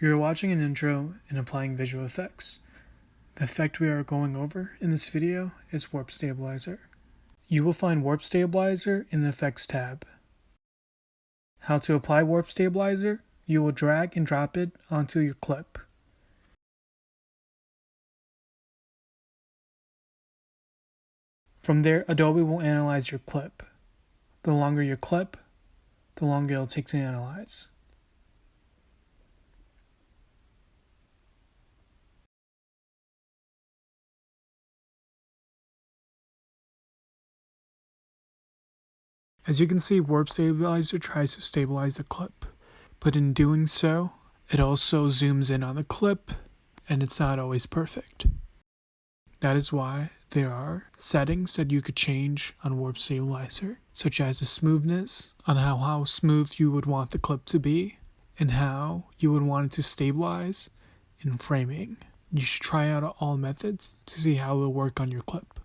You're watching an intro in applying visual effects. The effect we are going over in this video is Warp Stabilizer. You will find Warp Stabilizer in the Effects tab. How to apply Warp Stabilizer? You will drag and drop it onto your clip. From there, Adobe will analyze your clip. The longer your clip, the longer it'll take to analyze. As you can see, Warp Stabilizer tries to stabilize the clip, but in doing so, it also zooms in on the clip, and it's not always perfect. That is why there are settings that you could change on Warp Stabilizer, such as the smoothness, on how, how smooth you would want the clip to be, and how you would want it to stabilize in framing. You should try out all methods to see how it will work on your clip.